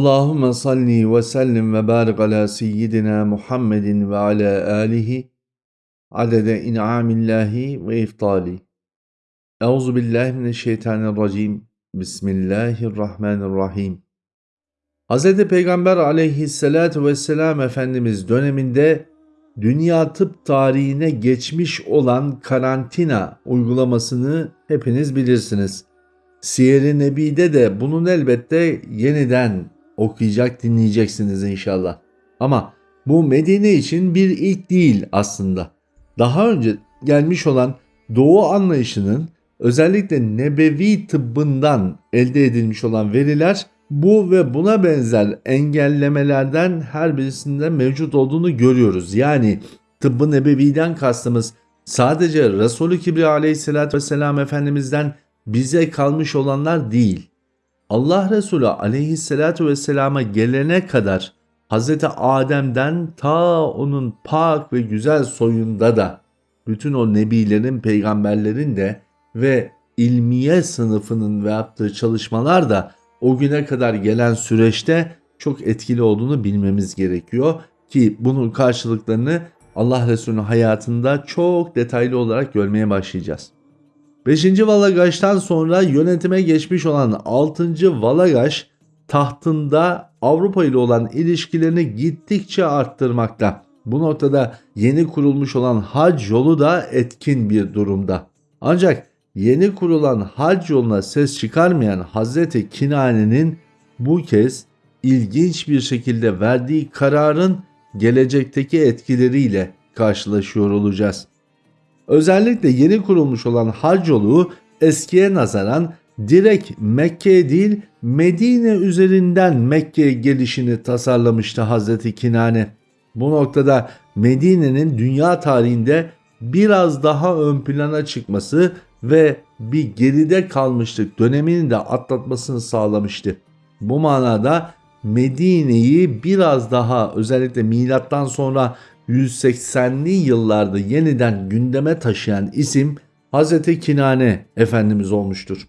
Allahümme salli ve sellim ve barik ala seyyidina Muhammedin ve ala alihi adede in'amillahi ve iftali. Euzu billahi mineşşeytanirracim. Bismillahirrahmanirrahim. Hz. Peygamber aleyhissalatu vesselam Efendimiz döneminde dünya tıp tarihine geçmiş olan karantina uygulamasını hepiniz bilirsiniz. Siyer-i Nebi'de de bunun elbette yeniden okuyacak dinleyeceksiniz inşallah. Ama bu Medine için bir ilk değil aslında. Daha önce gelmiş olan Doğu anlayışının özellikle nebevi tıbbından elde edilmiş olan veriler bu ve buna benzer engellemelerden her birisinde mevcut olduğunu görüyoruz. Yani tıbbı nebeviden kastımız sadece Resulü Kibriya aleyhissalatü vesselam Efendimiz'den bize kalmış olanlar değil. Allah Resulü aleyhissalatü vesselama gelene kadar Hz. Adem'den ta onun pak ve güzel soyunda da bütün o nebilerin, peygamberlerin de ve ilmiye sınıfının ve yaptığı çalışmalar da o güne kadar gelen süreçte çok etkili olduğunu bilmemiz gerekiyor ki bunun karşılıklarını Allah Resulü'nün hayatında çok detaylı olarak görmeye başlayacağız. 5. Valagaş'tan sonra yönetime geçmiş olan 6. Valagaş tahtında Avrupa ile olan ilişkilerini gittikçe arttırmakta. Bu noktada yeni kurulmuş olan hac yolu da etkin bir durumda. Ancak yeni kurulan hac yoluna ses çıkarmayan Hazreti Kinane'nin bu kez ilginç bir şekilde verdiği kararın gelecekteki etkileriyle karşılaşıyor olacağız. Özellikle yeni kurulmuş olan hac yolu eskiye nazaran direkt Mekke değil Medine üzerinden Mekke'ye gelişini tasarlamıştı Hazreti Kinane. Bu noktada Medine'nin dünya tarihinde biraz daha ön plana çıkması ve bir geride kalmışlık dönemini de atlatmasını sağlamıştı. Bu manada Medine'yi biraz daha özellikle milattan sonra 180'li yıllarda yeniden gündeme taşıyan isim Hz. Kinane Efendimiz olmuştur.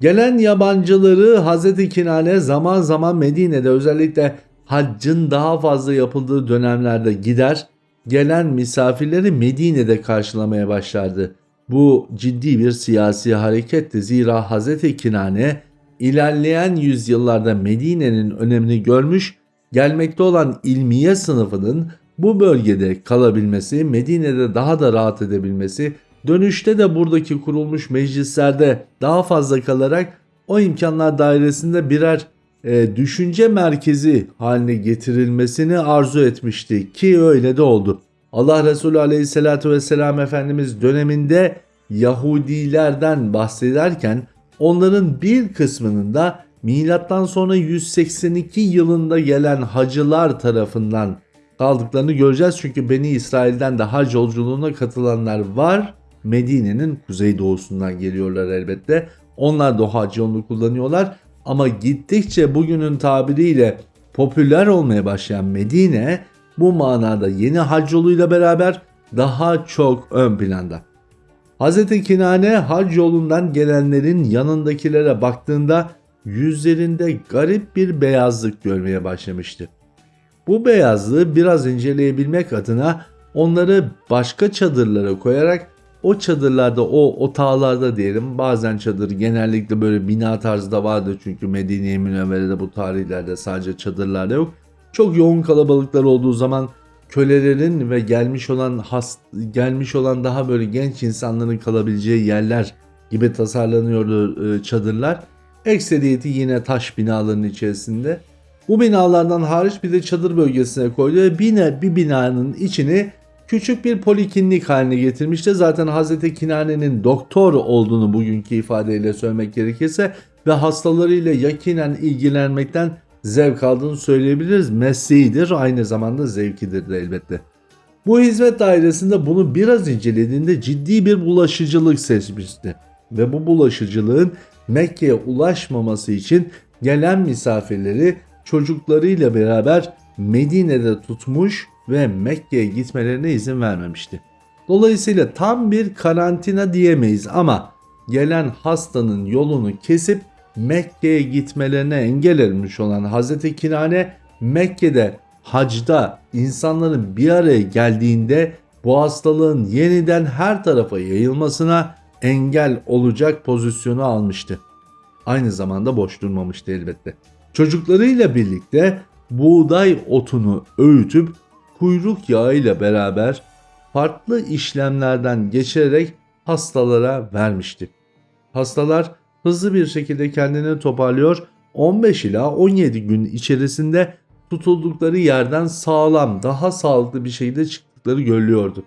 Gelen yabancıları Hz. Kinane zaman zaman Medine'de özellikle haccın daha fazla yapıldığı dönemlerde gider, gelen misafirleri Medine'de karşılamaya başlardı. Bu ciddi bir siyasi hareketti zira Hz. Kinane ilerleyen yüzyıllarda Medine'nin önemini görmüş, gelmekte olan ilmiye sınıfının bu bölgede kalabilmesi, Medine'de daha da rahat edebilmesi, dönüşte de buradaki kurulmuş meclislerde daha fazla kalarak o imkanlar dairesinde birer e, düşünce merkezi haline getirilmesini arzu etmişti ki öyle de oldu. Allah Resulü Aleyhisselatü Vesselam Efendimiz döneminde Yahudilerden bahsederken onların bir kısmının da milattan sonra 182 yılında gelen hacılar tarafından kaldıklarını göreceğiz. Çünkü Beni İsrail'den de hac yolculuğuna katılanlar var. Medine'nin kuzeydoğusundan geliyorlar elbette. Onlar da hac yolunu kullanıyorlar. Ama gittikçe bugünün tabiriyle popüler olmaya başlayan Medine bu manada yeni hac yoluyla beraber daha çok ön planda. Hz. Kinane hac yolundan gelenlerin yanındakilere baktığında yüzlerinde garip bir beyazlık görmeye başlamıştı. Bu beyazlığı biraz inceleyebilmek adına onları başka çadırlara koyarak o çadırlarda o otağlarda diyelim bazen çadır genellikle böyle bina tarzı da vardır çünkü Medine-i Münevvere'de bu tarihlerde sadece çadırlarda yok. Çok yoğun kalabalıklar olduğu zaman kölelerin ve gelmiş olan hast gelmiş olan daha böyle genç insanların kalabileceği yerler gibi tasarlanıyordu e, çadırlar. Ekseriyeti yine taş binaların içerisinde. Bu binalardan hariç bir de çadır bölgesine koydu ve bir, bir binanın içini küçük bir poliklinik haline getirmişti. Zaten Hazreti Kinane'nin doktor olduğunu bugünkü ifadeyle söylemek gerekirse ve hastalarıyla yakinen ilgilenmekten zevk aldığını söyleyebiliriz. Mesleğidir aynı zamanda zevkidir de elbette. Bu hizmet dairesinde bunu biraz incelediğinde ciddi bir bulaşıcılık seçmişti. Ve bu bulaşıcılığın Mekke'ye ulaşmaması için gelen misafirleri çocuklarıyla beraber Medine'de tutmuş ve Mekke'ye gitmelerine izin vermemişti. Dolayısıyla tam bir karantina diyemeyiz ama gelen hastanın yolunu kesip Mekke'ye gitmelerine engel olmuş olan Hazreti Kinane Mekke'de hacda insanların bir araya geldiğinde bu hastalığın yeniden her tarafa yayılmasına engel olacak pozisyonu almıştı. Aynı zamanda boş durmamıştı elbette. Çocuklarıyla birlikte buğday otunu öğütüp kuyruk yağı ile beraber farklı işlemlerden geçirerek hastalara vermişti. Hastalar hızlı bir şekilde kendini toparlıyor, 15 ila 17 gün içerisinde tutuldukları yerden sağlam, daha sağlıklı bir şekilde çıktıkları görülüyordu.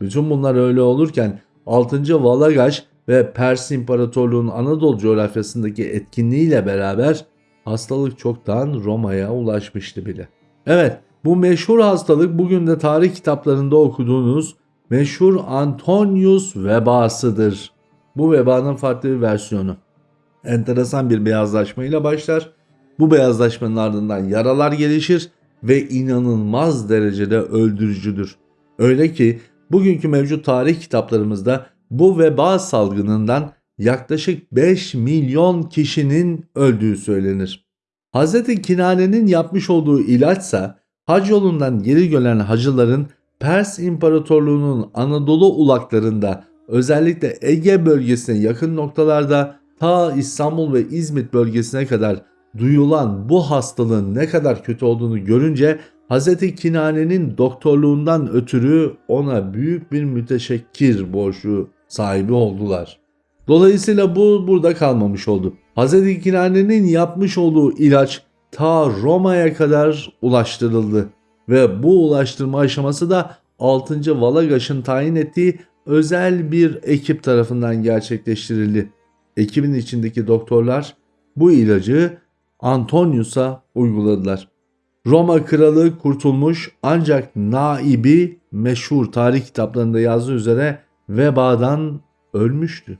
Bütün bunlar öyle olurken 6. Valagaş ve Pers İmparatorluğu'nun Anadolu coğrafyasındaki etkinliğiyle beraber hastalık çoktan Roma'ya ulaşmıştı bile. Evet, bu meşhur hastalık bugün de tarih kitaplarında okuduğunuz meşhur Antonius vebasıdır. Bu vebanın farklı bir versiyonu. Enteresan bir beyazlaşmayla başlar. Bu beyazlaşmanın ardından yaralar gelişir ve inanılmaz derecede öldürücüdür. Öyle ki bugünkü mevcut tarih kitaplarımızda bu veba salgınından yaklaşık 5 milyon kişinin öldüğü söylenir. Hz. Kinane'nin yapmış olduğu ilaçsa hac yolundan geri gelen hacıların Pers İmparatorluğu'nun Anadolu ulaklarında özellikle Ege bölgesine yakın noktalarda ta İstanbul ve İzmit bölgesine kadar duyulan bu hastalığın ne kadar kötü olduğunu görünce Hz. Kinane'nin doktorluğundan ötürü ona büyük bir müteşekkir borcu sahibi oldular. Dolayısıyla bu burada kalmamış oldu. Hz. Kinane'nin yapmış olduğu ilaç ta Roma'ya kadar ulaştırıldı ve bu ulaştırma aşaması da 6. Valagaş'ın tayin ettiği özel bir ekip tarafından gerçekleştirildi. Ekibin içindeki doktorlar bu ilacı Antonius'a uyguladılar. Roma kralı kurtulmuş ancak naibi meşhur tarih kitaplarında yazdığı üzere vebadan ölmüştü.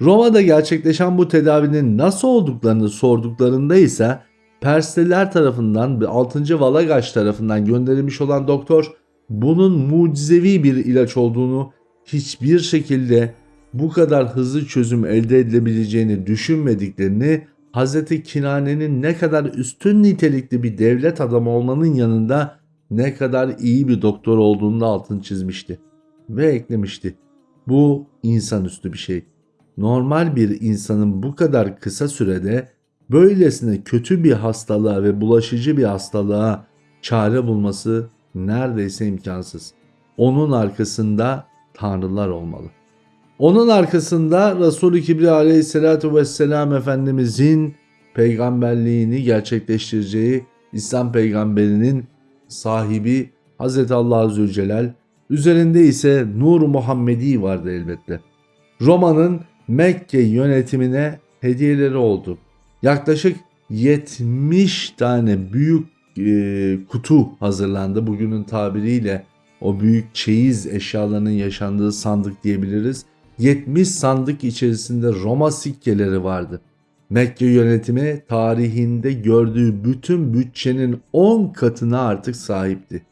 Roma'da gerçekleşen bu tedavinin nasıl olduklarını sorduklarında ise Persliler tarafından ve 6. Valagaş tarafından gönderilmiş olan doktor bunun mucizevi bir ilaç olduğunu hiçbir şekilde bu kadar hızlı çözüm elde edilebileceğini düşünmediklerini Hz. Kinane'nin ne kadar üstün nitelikli bir devlet adamı olmanın yanında ne kadar iyi bir doktor olduğunu da altını çizmişti. Ve eklemişti. Bu insanüstü bir şey. Normal bir insanın bu kadar kısa sürede böylesine kötü bir hastalığa ve bulaşıcı bir hastalığa çare bulması neredeyse imkansız. Onun arkasında tanrılar olmalı. Onun arkasında Resul-i Kibriya aleyhissalatu vesselam Efendimizin peygamberliğini gerçekleştireceği İslam peygamberinin sahibi Hz. Allah Zülcelal, üzerinde ise Nur Muhammedi vardı elbette. Roma'nın Mekke yönetimine hediyeleri oldu. Yaklaşık 70 tane büyük e, kutu hazırlandı. Bugünün tabiriyle o büyük çeyiz eşyalarının yaşandığı sandık diyebiliriz. 70 sandık içerisinde Roma sikkeleri vardı. Mekke yönetimi tarihinde gördüğü bütün bütçenin 10 katına artık sahipti.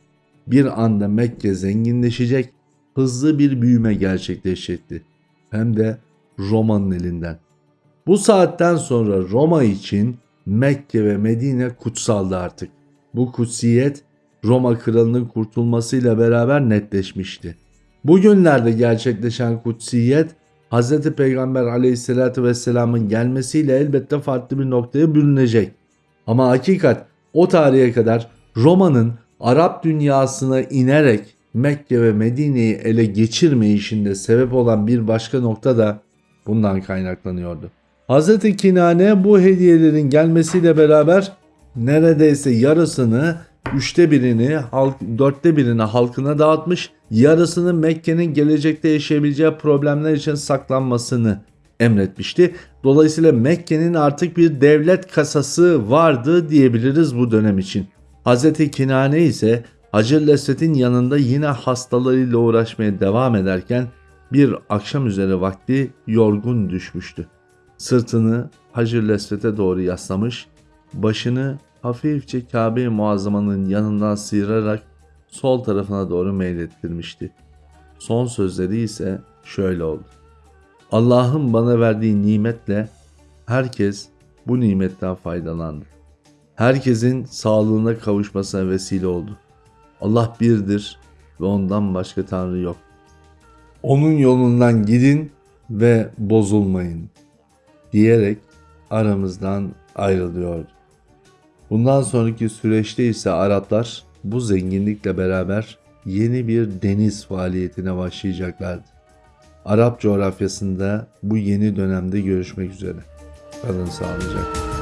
Bir anda Mekke zenginleşecek, hızlı bir büyüme gerçekleşecekti. Hem de Roma'nın elinden. Bu saatten sonra Roma için Mekke ve Medine kutsaldı artık. Bu kutsiyet Roma kralının kurtulmasıyla beraber netleşmişti. Bugünlerde gerçekleşen kutsiyet Hz. Peygamber aleyhissalatü vesselamın gelmesiyle elbette farklı bir noktaya bürünecek. Ama hakikat o tarihe kadar Roma'nın Arap dünyasına inerek Mekke ve Medine'yi ele geçirmeyişinde sebep olan bir başka nokta da bundan kaynaklanıyordu. Hz. Kinane bu hediyelerin gelmesiyle beraber neredeyse yarısını üçte birini, halk, dörtte birini halkına dağıtmış, yarısını Mekke'nin gelecekte yaşayabileceği problemler için saklanmasını emretmişti. Dolayısıyla Mekke'nin artık bir devlet kasası vardı diyebiliriz bu dönem için. Hz. Kinane ise Hacı Lesvet'in yanında yine hastalarıyla uğraşmaya devam ederken bir akşam üzere vakti yorgun düşmüştü. Sırtını Hacı Lesvet'e doğru yaslamış, başını hafifçe Kabe-i Muazzama'nın yanından sıyırarak sol tarafına doğru meylettirmişti. Son sözleri ise şöyle oldu. Allah'ın bana verdiği nimetle herkes bu nimetten faydalandı. Herkesin sağlığına kavuşmasına vesile oldu. Allah birdir ve ondan başka Tanrı yok. Onun yolundan gidin ve bozulmayın diyerek aramızdan ayrılıyordu. Bundan sonraki süreçte ise Araplar bu zenginlikle beraber yeni bir deniz faaliyetine başlayacaklardı. Arap coğrafyasında bu yeni dönemde görüşmek üzere. Kalın sağlıcakla.